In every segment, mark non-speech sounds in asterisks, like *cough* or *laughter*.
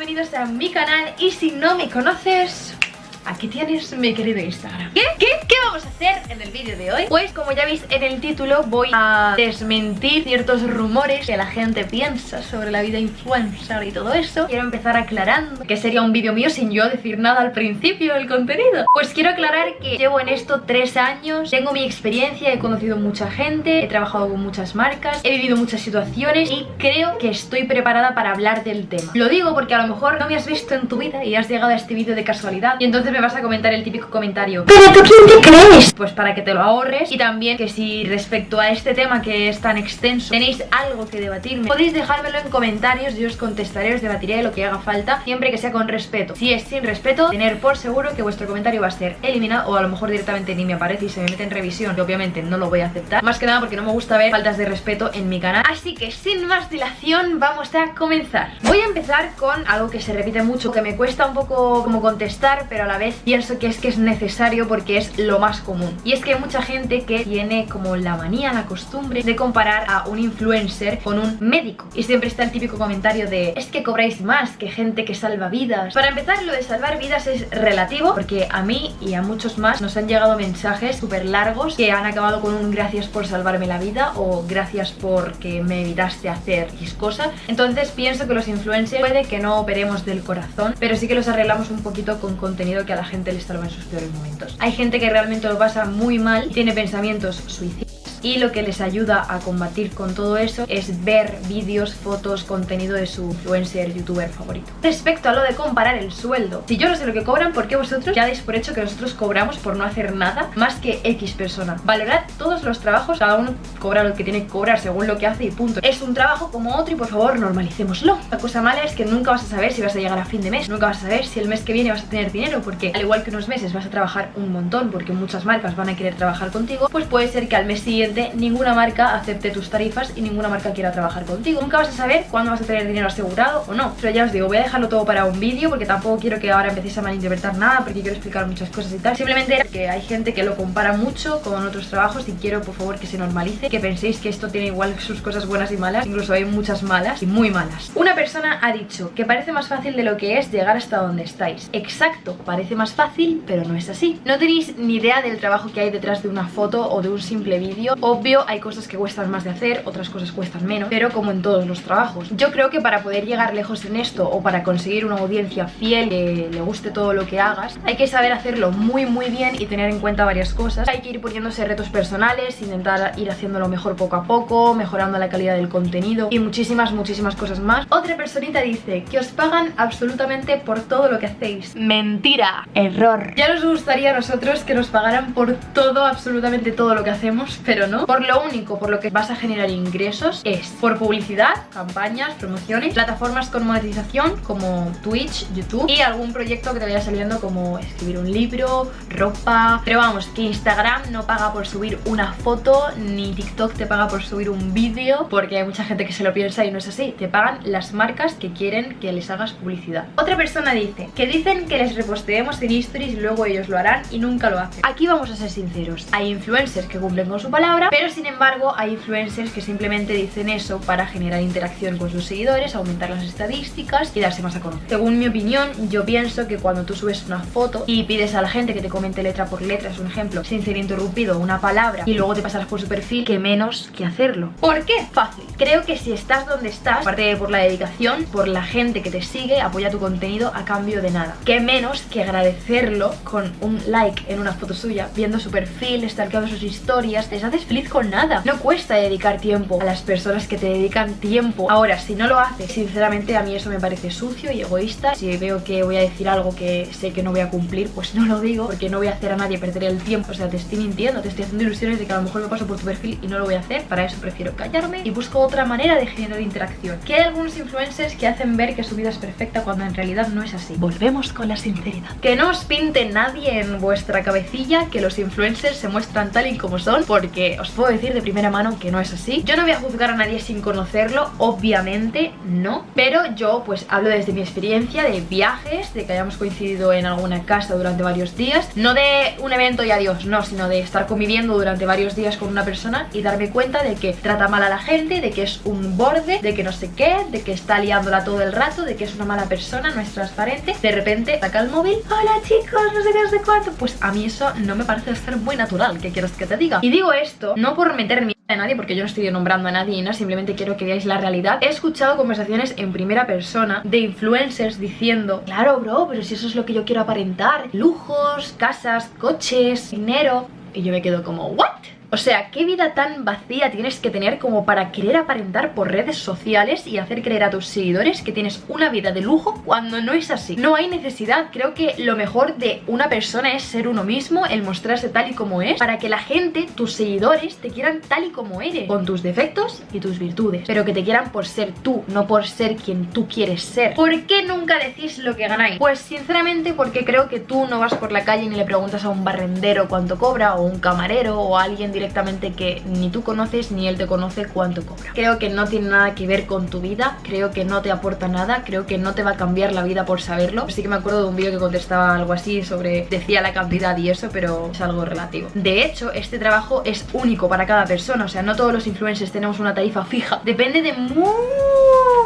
bienvenidos a mi canal y si no me conoces... Aquí tienes mi querido Instagram ¿Qué? ¿Qué? ¿Qué vamos a hacer en el vídeo de hoy? Pues como ya veis en el título voy a desmentir ciertos rumores que la gente piensa sobre la vida influencer y todo eso Quiero empezar aclarando que sería un vídeo mío sin yo decir nada al principio del contenido Pues quiero aclarar que llevo en esto tres años Tengo mi experiencia, he conocido mucha gente, he trabajado con muchas marcas He vivido muchas situaciones y creo que estoy preparada para hablar del tema Lo digo porque a lo mejor no me has visto en tu vida y has llegado a este vídeo de casualidad Y entonces me vas a comentar el típico comentario. ¿Pero tú quién te crees? Pues para que te lo ahorres y también que si respecto a este tema que es tan extenso tenéis algo que debatirme podéis dejármelo en comentarios, yo os contestaré, os debatiré lo que haga falta siempre que sea con respeto. Si es sin respeto, tener por seguro que vuestro comentario va a ser eliminado o a lo mejor directamente ni me aparece y se me mete en revisión que obviamente no lo voy a aceptar. Más que nada porque no me gusta ver faltas de respeto en mi canal. Así que sin más dilación vamos a comenzar. Voy a empezar con algo que se repite mucho, que me cuesta un poco como contestar pero a la pienso que es que es necesario porque es lo más común. Y es que hay mucha gente que tiene como la manía, la costumbre de comparar a un influencer con un médico. Y siempre está el típico comentario de es que cobráis más que gente que salva vidas Para empezar lo de salvar vidas es relativo porque a mí y a muchos más nos han llegado mensajes súper largos que han acabado con un gracias por salvarme la vida o gracias porque me evitaste hacer X cosa Entonces pienso que los influencers puede que no operemos del corazón pero sí que los arreglamos un poquito con contenido que a la gente le está en sus peores momentos. Hay gente que realmente lo pasa muy mal, tiene pensamientos suicidas y lo que les ayuda a combatir con todo eso es ver vídeos, fotos, contenido de su influencer, youtuber favorito. Respecto a lo de comparar el sueldo, si yo no sé lo que cobran, ¿por qué vosotros ya dais por hecho que nosotros cobramos por no hacer nada más que X persona? Valorad todos los trabajos, cada uno cobra lo que tiene que cobrar según lo que hace y punto. Es un trabajo como otro y por favor normalicémoslo. La cosa mala es que nunca vas a saber si vas a llegar a fin de mes, nunca vas a saber si el mes que viene vas a tener dinero porque al igual que unos meses vas a trabajar un montón porque muchas marcas van a querer trabajar contigo, pues puede ser que al mes siguiente ninguna marca acepte tus tarifas y ninguna marca quiera trabajar contigo. Nunca vas a saber cuándo vas a tener dinero asegurado o no. Pero ya os digo, voy a dejarlo todo para un vídeo porque tampoco quiero que ahora empecéis a malinterpretar nada porque quiero explicar muchas cosas y tal. Simplemente que hay gente que lo compara mucho con otros trabajos y quiero por favor que se normalice, que penséis que esto tiene igual sus cosas buenas y malas, incluso hay muchas malas y muy malas. Una persona ha dicho que parece más fácil de lo que es llegar hasta donde estáis. Exacto, parece más fácil, pero no es así. No tenéis ni idea del trabajo que hay detrás de una foto o de un simple vídeo Obvio, hay cosas que cuestan más de hacer, otras cosas cuestan menos, pero como en todos los trabajos. Yo creo que para poder llegar lejos en esto o para conseguir una audiencia fiel que le guste todo lo que hagas, hay que saber hacerlo muy muy bien y tener en cuenta varias cosas. Hay que ir poniéndose retos personales, intentar ir haciéndolo mejor poco a poco, mejorando la calidad del contenido y muchísimas, muchísimas cosas más. Otra personita dice que os pagan absolutamente por todo lo que hacéis. Mentira, error. Ya nos gustaría a nosotros que nos pagaran por todo, absolutamente todo lo que hacemos, pero no. Por lo único por lo que vas a generar ingresos es por publicidad, campañas, promociones, plataformas con monetización como Twitch, YouTube y algún proyecto que te vaya saliendo como escribir un libro, ropa... Pero vamos, que Instagram no paga por subir una foto ni TikTok te paga por subir un vídeo porque hay mucha gente que se lo piensa y no es así. Te pagan las marcas que quieren que les hagas publicidad. Otra persona dice que dicen que les reposteemos en stories luego ellos lo harán y nunca lo hacen. Aquí vamos a ser sinceros. Hay influencers que cumplen con su palabra, pero sin embargo hay influencers que simplemente dicen eso para generar interacción con sus seguidores, aumentar las estadísticas y darse más a conocer. Según mi opinión, yo pienso que cuando tú subes una foto y pides a la gente que te comente letra por letra, es un ejemplo, sin ser interrumpido una palabra y luego te pasas por su perfil, que menos que hacerlo. ¿Por qué? Fácil. Creo que si estás donde estás, aparte de por la dedicación, por la gente que te sigue, apoya tu contenido a cambio de nada. Que menos que agradecerlo con un like en una foto suya, viendo su perfil, stalkeando sus historias, les haces feliz con nada. No cuesta dedicar tiempo a las personas que te dedican tiempo. Ahora, si no lo haces, sinceramente a mí eso me parece sucio y egoísta. Si veo que voy a decir algo que sé que no voy a cumplir, pues no lo digo, porque no voy a hacer a nadie perder el tiempo. O sea, te estoy mintiendo, te estoy haciendo ilusiones de que a lo mejor me paso por tu perfil y no lo voy a hacer. Para eso prefiero callarme y busco otra manera de generar interacción. Que hay algunos influencers que hacen ver que su vida es perfecta cuando en realidad no es así. Volvemos con la sinceridad. Que no os pinte nadie en vuestra cabecilla que los influencers se muestran tal y como son, porque os puedo decir de primera mano que no es así. Yo no voy a juzgar a nadie sin conocerlo, obviamente no. Pero yo pues hablo desde mi experiencia de viajes, de que hayamos coincidido en alguna casa durante varios días. No de un evento y adiós, no, sino de estar conviviendo durante varios días con una persona Y darme cuenta de que trata mal a la gente, de que es un borde, de que no sé qué De que está liándola todo el rato, de que es una mala persona, no es transparente. De repente saca el móvil, hola chicos, no sé qué, no sé cuánto Pues a mí eso no me parece ser muy natural, ¿qué quieres que te diga? Y digo esto no por meter miedo a nadie porque yo no estoy nombrando a nadie no, simplemente quiero que veáis la realidad. He escuchado conversaciones en primera persona de influencers diciendo Claro bro, pero si eso es lo que yo quiero aparentar Lujos, casas, coches, dinero Y yo me quedo como, ¿what? O sea, ¿qué vida tan vacía tienes que tener como para querer aparentar por redes sociales y hacer creer a tus seguidores que tienes una vida de lujo cuando no es así? No hay necesidad, creo que lo mejor de una persona es ser uno mismo, el mostrarse tal y como es, para que la gente, tus seguidores, te quieran tal y como eres, con tus defectos y tus virtudes, pero que te quieran por ser tú, no por ser quien tú quieres ser. ¿Por qué nunca decís lo que ganáis? Pues sinceramente porque creo que tú no vas por la calle ni le preguntas a un barrendero cuánto cobra, o un camarero, o a alguien directamente que ni tú conoces ni él te conoce cuánto cobra. Creo que no tiene nada que ver con tu vida, creo que no te aporta nada, creo que no te va a cambiar la vida por saberlo. Sí que me acuerdo de un vídeo que contestaba algo así sobre, decía la cantidad y eso, pero es algo relativo. De hecho, este trabajo es único para cada persona, o sea, no todos los influencers tenemos una tarifa fija. Depende de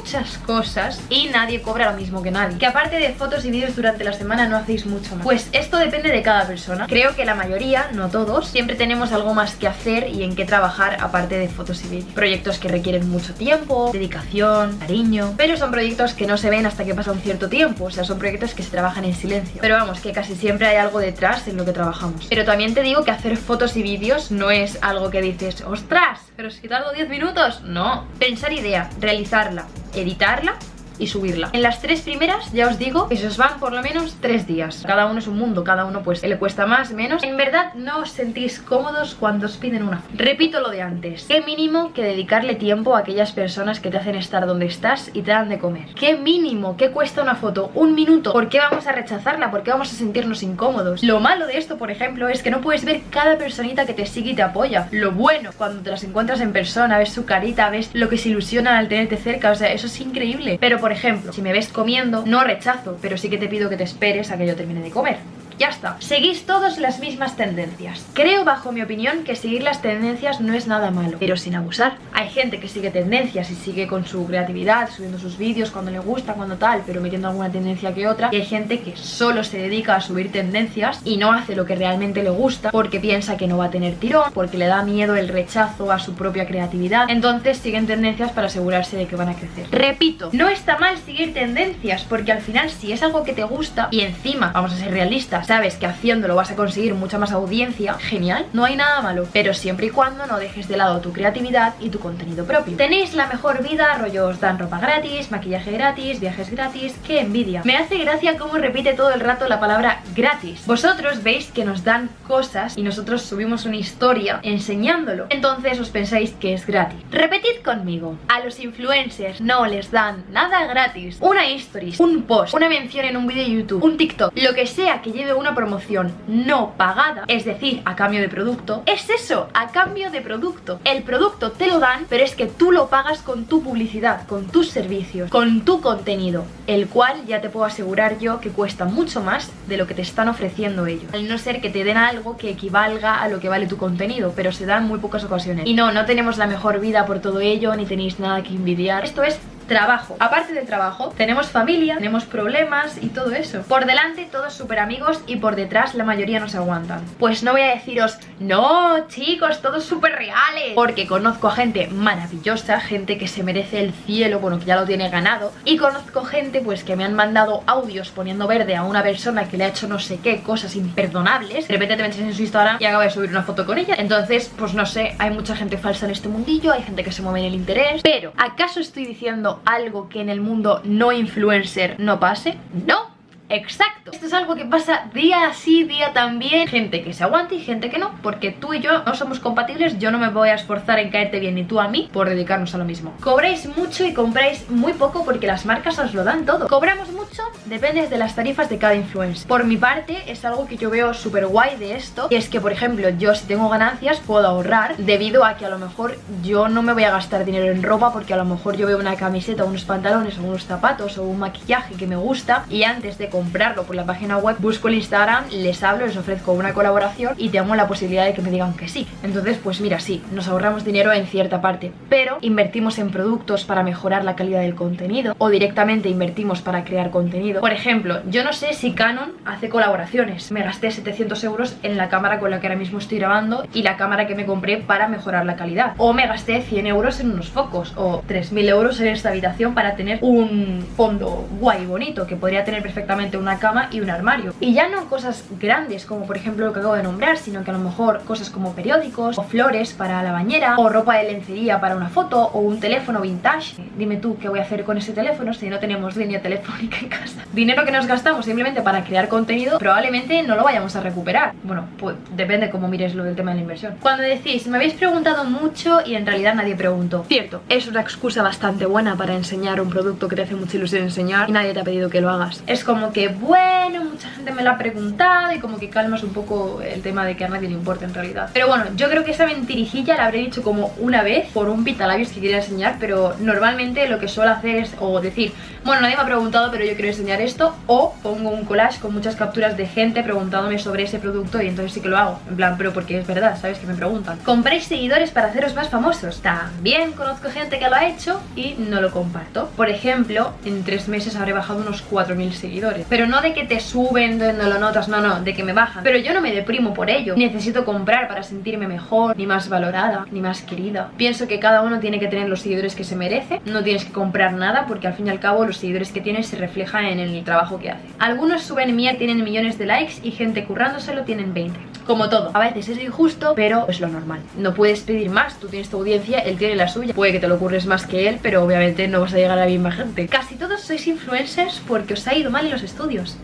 muchas cosas y nadie cobra lo mismo que nadie. Que aparte de fotos y vídeos durante la semana no hacéis mucho más. Pues esto depende de cada persona. Creo que la mayoría, no todos, siempre tenemos algo más que hacer y en qué trabajar aparte de fotos y vídeos. Proyectos que requieren mucho tiempo, dedicación, cariño, pero son proyectos que no se ven hasta que pasa un cierto tiempo, o sea, son proyectos que se trabajan en silencio. Pero vamos, que casi siempre hay algo detrás en lo que trabajamos. Pero también te digo que hacer fotos y vídeos no es algo que dices, ostras, pero si tardo 10 minutos. No, pensar idea, realizarla, editarla y subirla. En las tres primeras ya os digo que se os van por lo menos tres días. Cada uno es un mundo, cada uno pues le cuesta más, menos. En verdad no os sentís cómodos cuando os piden una. Repito lo de antes. Qué mínimo que dedicarle tiempo a aquellas personas que te hacen estar donde estás y te dan de comer. Qué mínimo que cuesta una foto. Un minuto. ¿Por qué vamos a rechazarla? ¿Por qué vamos a sentirnos incómodos? Lo malo de esto, por ejemplo, es que no puedes ver cada personita que te sigue y te apoya. Lo bueno, cuando te las encuentras en persona, ves su carita, ves lo que se ilusionan al tenerte cerca. O sea, eso es increíble. Pero por ejemplo, si me ves comiendo, no rechazo, pero sí que te pido que te esperes a que yo termine de comer ya está. Seguís todos las mismas tendencias. Creo, bajo mi opinión, que seguir las tendencias no es nada malo, pero sin abusar. Hay gente que sigue tendencias y sigue con su creatividad, subiendo sus vídeos cuando le gusta, cuando tal, pero metiendo alguna tendencia que otra. Y hay gente que solo se dedica a subir tendencias y no hace lo que realmente le gusta porque piensa que no va a tener tirón, porque le da miedo el rechazo a su propia creatividad. Entonces siguen tendencias para asegurarse de que van a crecer. Repito, no está mal seguir tendencias porque al final si es algo que te gusta y encima, vamos a ser realistas, sabes que haciéndolo vas a conseguir mucha más audiencia, genial, no hay nada malo, pero siempre y cuando no dejes de lado tu creatividad y tu contenido propio. Tenéis la mejor vida, rollo os dan ropa gratis, maquillaje gratis, viajes gratis, qué envidia. Me hace gracia cómo repite todo el rato la palabra gratis. Vosotros veis que nos dan cosas y nosotros subimos una historia enseñándolo, entonces os pensáis que es gratis. Repetid conmigo, a los influencers no les dan nada gratis. Una stories, un post, una mención en un vídeo de YouTube, un TikTok, lo que sea que lleve una promoción no pagada, es decir, a cambio de producto, es eso, a cambio de producto. El producto te lo dan, pero es que tú lo pagas con tu publicidad, con tus servicios, con tu contenido, el cual ya te puedo asegurar yo que cuesta mucho más de lo que te están ofreciendo ellos. Al no ser que te den algo que equivalga a lo que vale tu contenido, pero se da en muy pocas ocasiones. Y no, no tenemos la mejor vida por todo ello, ni tenéis nada que envidiar. Esto es trabajo. Aparte del trabajo, tenemos familia, tenemos problemas y todo eso. Por delante todos súper amigos y por detrás la mayoría nos aguantan. Pues no voy a deciros, no chicos, todos súper reales. Porque conozco a gente maravillosa, gente que se merece el cielo, bueno, que ya lo tiene ganado. Y conozco gente pues que me han mandado audios poniendo verde a una persona que le ha hecho no sé qué, cosas imperdonables. De repente te metes en su Instagram y acaba de subir una foto con ella. Entonces, pues no sé, hay mucha gente falsa en este mundillo, hay gente que se mueve en el interés. Pero, ¿acaso estoy diciendo algo que en el mundo no influencer no pase? No, exacto. Esto es algo que pasa día así, día también. Gente que se aguante y gente que no Porque tú y yo no somos compatibles. Yo no me voy a esforzar en caerte bien ni tú a mí Por dedicarnos a lo mismo. Cobráis mucho y compráis muy poco porque las marcas os lo dan todo. Cobramos mucho, depende de las tarifas de cada influencer. Por mi parte es algo que yo veo súper guay de esto Y es que por ejemplo yo si tengo ganancias puedo ahorrar Debido a que a lo mejor yo no me voy a gastar dinero en ropa Porque a lo mejor yo veo una camiseta, unos pantalones unos zapatos o un maquillaje que me gusta Y antes de comprarlo por la página web busco el Instagram, les hablo, les ofrezco una colaboración Y tengo la posibilidad de que me digan que sí. Entonces pues mira sí, nos ahorramos dinero en cierta parte Pero invertimos en productos para mejorar la calidad del contenido O directamente invertimos para crear contenido. Por ejemplo, yo no sé si Canon hace colaboraciones. Me gasté 700 euros en la cámara con la que ahora mismo estoy grabando Y la cámara que me compré para mejorar la calidad. O me gasté 100 euros en unos focos O 3000 euros en esta habitación para tener un fondo guay bonito Que podría tener perfectamente una cama y un armario. Y ya no cosas grandes como por ejemplo lo que acabo de nombrar Sino que a lo mejor cosas como periódicos O flores para la bañera O ropa de lencería para una foto O un teléfono vintage. Dime tú qué voy a hacer con ese teléfono si no tenemos línea telefónica en casa *laughs* Dinero que nos gastamos simplemente para crear contenido Probablemente no lo vayamos a recuperar. Bueno, pues depende cómo mires lo del tema de la inversión. Cuando decís, me habéis preguntado mucho y en realidad nadie preguntó. Cierto, es una excusa bastante buena para enseñar un producto que te hace mucha ilusión enseñar Y nadie te ha pedido que lo hagas. Es como que, bueno, mucha gente me lo ha preguntado Y como que calmas un poco el tema de que a nadie le importa en realidad. Pero bueno, yo creo que esa mentirijilla la habré dicho como una vez Por un pitalabios que quería enseñar Pero normalmente lo que suelo hacer es o decir Bueno, nadie me ha preguntado pero yo quiero enseñar esto. O pongo un collage con muchas capturas de gente preguntándome sobre ese producto Y entonces sí que lo hago. En plan, pero porque es verdad, ¿sabes? Que me preguntan. ¿Compráis seguidores para haceros más famosos? También conozco gente que lo ha hecho y no lo comparto. Por ejemplo, en tres meses habré bajado unos 4.000 seguidores. Pero no de que te suben, de no lo notas, no, no, de que me bajan. Pero yo no me deprimo por ello. Necesito comprar para sentirme mejor, ni más valorada, ni más querida. Pienso que cada uno tiene que tener los seguidores que se merece. No tienes que comprar nada porque al fin y al cabo los seguidores que tienes se reflejan en el trabajo que hace. Algunos suben mía tienen millones de likes y gente currándoselo tienen 20 Como todo, a veces es injusto, pero es lo normal. No puedes pedir más, tú tienes tu audiencia, él tiene la suya. Puede que te lo ocurres más que él, pero obviamente no vas a llegar a la misma gente. Casi todos sois influencers porque os ha ido mal en los estudios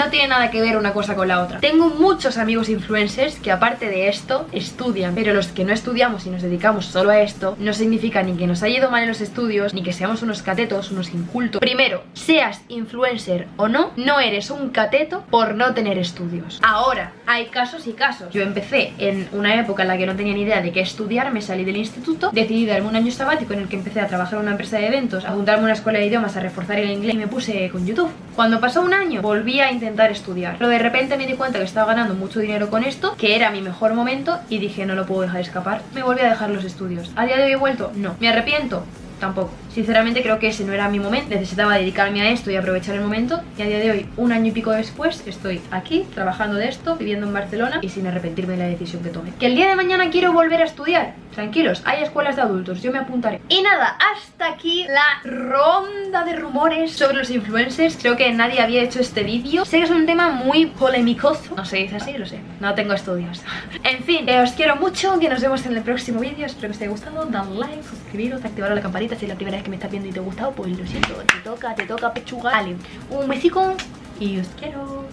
no tiene nada que ver una cosa con la otra. Tengo muchos amigos influencers que aparte de esto estudian Pero los que no estudiamos y nos dedicamos solo a esto No significa ni que nos haya ido mal en los estudios Ni que seamos unos catetos, unos incultos. Primero, seas influencer o no No eres un cateto por no tener estudios. Ahora, hay casos y casos. Yo empecé en una época en la que no tenía ni idea de qué estudiar Me salí del instituto Decidí darme un año sabático en el que empecé a trabajar en una empresa de eventos A juntarme a una escuela de idiomas, a reforzar el inglés Y me puse con YouTube. Cuando pasó un año, volví a intentar estudiar Pero de repente me di cuenta que estaba ganando mucho dinero con esto Que era mi mejor momento y dije no lo puedo dejar escapar Me volví a dejar los estudios ¿A día de hoy he vuelto? No. ¿Me arrepiento? Tampoco Sinceramente creo que ese no era mi momento. Necesitaba dedicarme a esto y aprovechar el momento. Y a día de hoy, un año y pico después Estoy aquí, trabajando de esto, viviendo en Barcelona Y sin arrepentirme de la decisión que tomé. Que el día de mañana quiero volver a estudiar. Tranquilos, hay escuelas de adultos, yo me apuntaré. Y nada, hasta aquí la ronda de rumores sobre los influencers. Creo que nadie había hecho este vídeo. Sé que es un tema muy polémicoso No se dice así, lo sé, no tengo estudios. *laughs* En fin, eh, os quiero mucho Que nos vemos en el próximo vídeo. Espero que os haya gustado. Dale like, suscribiros, activar la campanita Si la primera que me estás viendo y te ha gustado Pues lo siento, te toca, te toca pechuga. Vale, un besico y os quiero